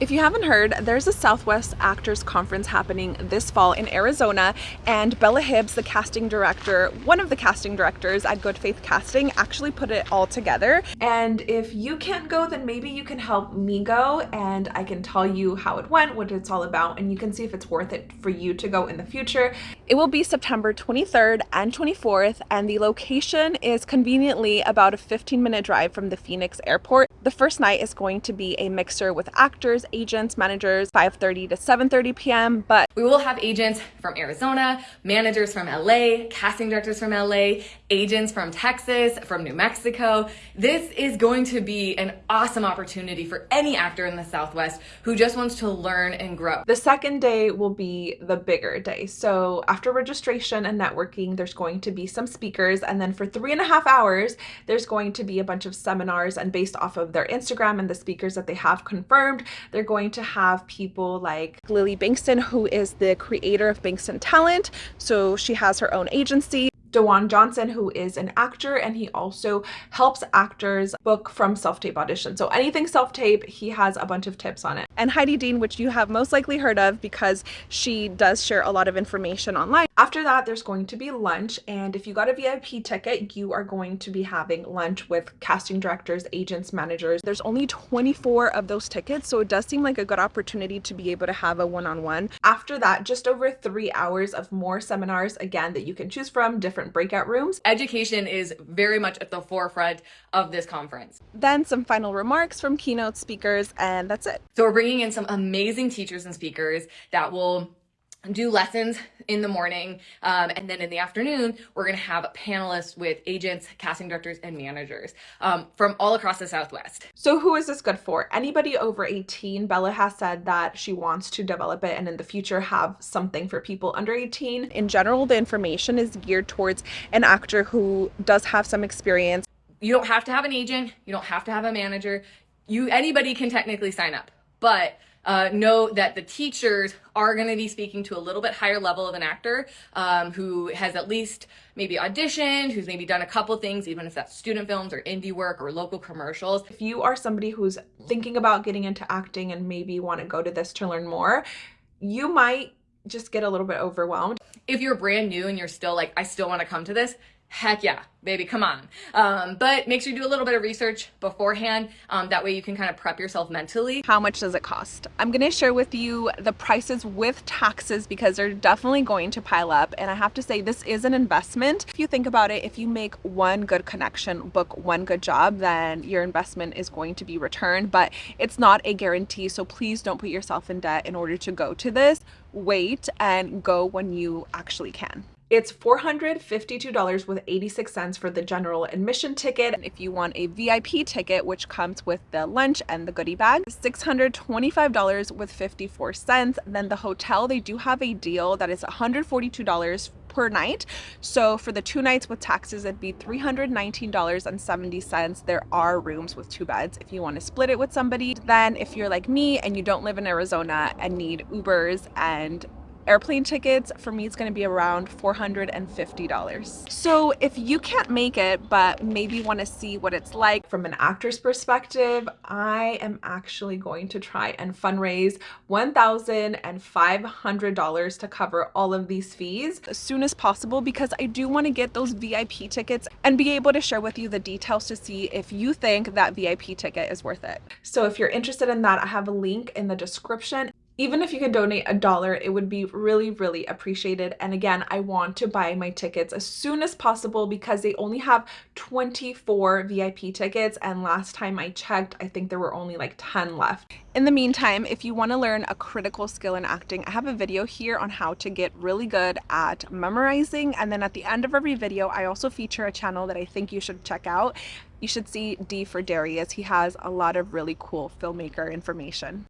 If you haven't heard, there's a Southwest Actors Conference happening this fall in Arizona and Bella Hibbs, the casting director, one of the casting directors at Good Faith Casting actually put it all together. And if you can't go, then maybe you can help me go and I can tell you how it went, what it's all about, and you can see if it's worth it for you to go in the future. It will be September 23rd and 24th and the location is conveniently about a 15 minute drive from the Phoenix airport. The first night is going to be a mixer with actors, agents, managers, 5.30 to 7.30 p.m. But we will have agents from Arizona, managers from LA, casting directors from LA, agents from Texas, from New Mexico. This is going to be an awesome opportunity for any actor in the Southwest who just wants to learn and grow. The second day will be the bigger day. So after registration and networking, there's going to be some speakers. And then for three and a half hours, there's going to be a bunch of seminars and based off of their Instagram and the speakers that they have confirmed, they're going to have people like Lily Bankston, who is the creator of Bankston Talent. So she has her own agency. Dewan Johnson, who is an actor, and he also helps actors book from self-tape audition. So anything self-tape, he has a bunch of tips on it. And Heidi Dean, which you have most likely heard of because she does share a lot of information online. After that, there's going to be lunch. And if you got a VIP ticket, you are going to be having lunch with casting directors, agents, managers. There's only 24 of those tickets. So it does seem like a good opportunity to be able to have a one-on-one. -on -one. After that, just over three hours of more seminars, again, that you can choose from, different different breakout rooms. Education is very much at the forefront of this conference. Then some final remarks from keynote speakers and that's it. So we're bringing in some amazing teachers and speakers that will do lessons in the morning um, and then in the afternoon we're going to have panelists with agents casting directors and managers um, from all across the southwest. So who is this good for? Anybody over 18 bella has said that she wants to develop it and in the future have something for people under 18 in general the information is geared towards an actor who does have some experience. You don't have to have an agent you don't have to have a manager. You anybody can technically sign up but uh, know that the teachers are going to be speaking to a little bit higher level of an actor um, who has at least maybe auditioned, who's maybe done a couple things, even if that's student films or indie work or local commercials. If you are somebody who's thinking about getting into acting and maybe want to go to this to learn more, you might just get a little bit overwhelmed. If you're brand new and you're still like, I still want to come to this, heck yeah, baby, come on. Um, but make sure you do a little bit of research beforehand. Um, that way you can kind of prep yourself mentally. How much does it cost? I'm going to share with you the prices with taxes because they're definitely going to pile up. And I have to say this is an investment. If you think about it, if you make one good connection, book one good job, then your investment is going to be returned, but it's not a guarantee. So please don't put yourself in debt in order to go to this. Wait and go when you actually can. It's $452 with 86 cents for the general admission ticket. And if you want a VIP ticket, which comes with the lunch and the goodie bag, $625 with 54 cents. Then the hotel, they do have a deal that is $142 per night. So for the two nights with taxes, it'd be $319.70. There are rooms with two beds if you want to split it with somebody. Then if you're like me and you don't live in Arizona and need Ubers and airplane tickets for me it's going to be around $450 so if you can't make it but maybe want to see what it's like from an actor's perspective I am actually going to try and fundraise $1,500 to cover all of these fees as soon as possible because I do want to get those VIP tickets and be able to share with you the details to see if you think that VIP ticket is worth it. So if you're interested in that, I have a link in the description even if you could donate a dollar, it would be really, really appreciated. And again, I want to buy my tickets as soon as possible because they only have 24 VIP tickets. And last time I checked, I think there were only like 10 left. In the meantime, if you want to learn a critical skill in acting, I have a video here on how to get really good at memorizing. And then at the end of every video, I also feature a channel that I think you should check out. You should see D for Darius. He has a lot of really cool filmmaker information.